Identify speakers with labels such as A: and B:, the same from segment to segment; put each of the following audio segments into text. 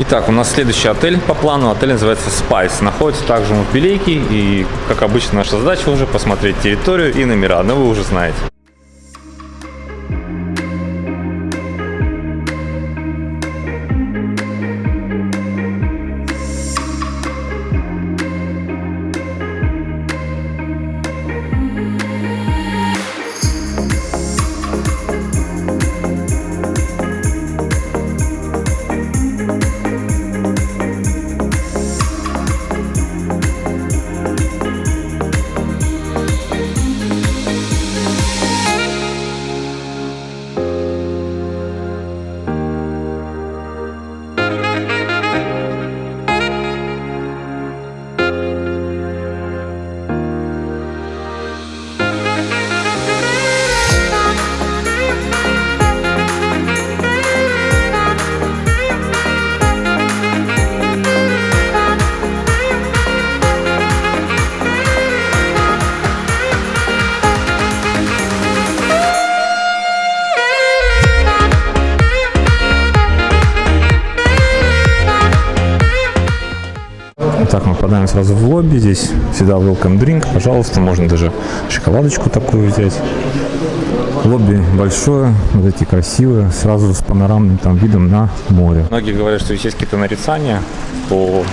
A: Итак, у нас следующий отель по плану. Отель называется Spice. Находится также в Белейке. И, как обычно, наша задача уже посмотреть территорию и номера. Но вы уже знаете. Попадаем сразу в лобби. Здесь всегда welcome drink. Пожалуйста, можно даже шоколадочку такую взять. Лобби большое, вот эти красивые, сразу с панорамным там видом на море. Многие говорят, что есть какие-то нарицания по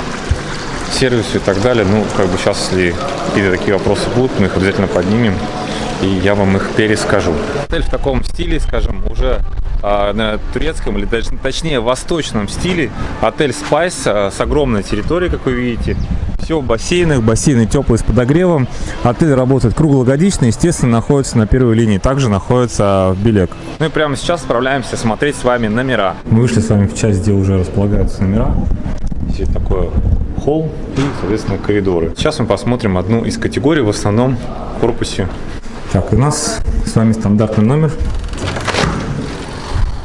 A: сервису и так далее. Ну, как бы сейчас, если какие-то такие вопросы будут, мы их обязательно поднимем и я вам их перескажу. Отель в таком стиле, скажем, уже а, на турецком или даже точнее восточном стиле. Отель Spice а, с огромной территорией, как вы видите. Все в бассейнах, бассейны теплые с подогревом. Отель работает круглогодично, естественно, находится на первой линии. Также находится в Белек. Ну и прямо сейчас отправляемся смотреть с вами номера. Мы вышли с вами в часть, где уже располагаются номера. Здесь такой холл и, соответственно, коридоры. Сейчас мы посмотрим одну из категорий, в основном корпусе так, у нас с вами стандартный номер.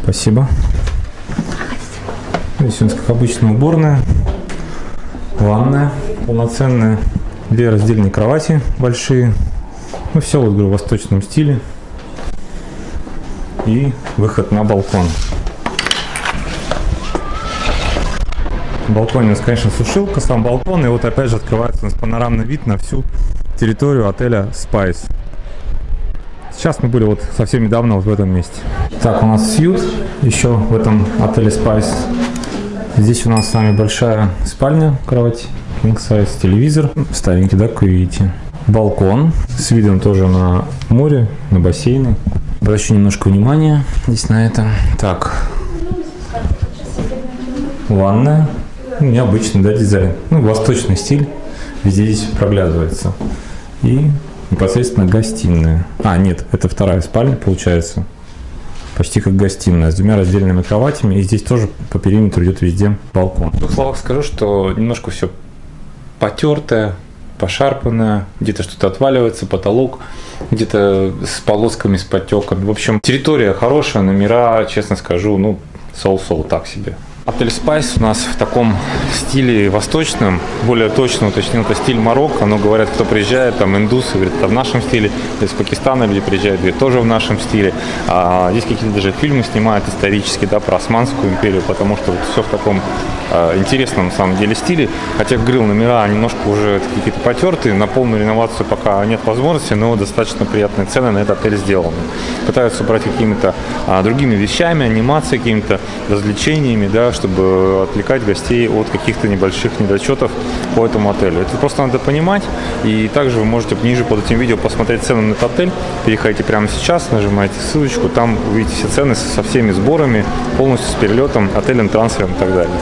A: Спасибо. Здесь у нас, как обычно, уборная, ванная полноценная, две раздельные кровати большие. Ну, все, вот, говорю, в восточном стиле. И выход на балкон. На балконе у нас, конечно, сушилка, сам балкон. И вот опять же открывается у нас панорамный вид на всю территорию отеля Spice. Сейчас мы были вот совсем недавно вот в этом месте. Так, у нас сьют еще в этом отеле Spice. Здесь у нас с вами большая спальня, кровать, king size, телевизор, старенький, да, как вы видите. Балкон с видом тоже на море, на бассейны. Обращу немножко внимания здесь на это. Так, ванная, ну, необычный, да, дизайн. Ну, восточный стиль, везде здесь проглядывается. И непосредственно гостиная. А, нет, это вторая спальня получается. Почти как гостиная, с двумя раздельными кроватями. И здесь тоже по периметру идет везде балкон. В словах скажу, что немножко все потертое, пошарпанное, где-то что-то отваливается, потолок где-то с полосками, с потеками. В общем, территория хорошая, номера, честно скажу, ну, соу-соу так себе. Отель Spice у нас в таком стиле восточном, более точно уточнил, это стиль Марокко, но говорят, кто приезжает, там индусы, говорят, это в нашем стиле, из Пакистана люди приезжают, говорят, тоже в нашем стиле. А здесь какие-то даже фильмы снимают исторические, да, про Османскую империю, потому что вот все в таком а, интересном, на самом деле, стиле. Хотя грил номера немножко уже какие-то потертые, на полную реновацию пока нет возможности, но достаточно приятные цены на этот отель сделаны. Пытаются брать какими-то а, другими вещами, анимацией, какими-то развлечениями, да, чтобы отвлекать гостей от каких-то небольших недочетов по этому отелю. Это просто надо понимать. И также вы можете ниже под этим видео посмотреть цены на этот отель. Переходите прямо сейчас, нажимаете ссылочку, там увидите все цены со всеми сборами, полностью с перелетом, отелем, трансфером и так далее.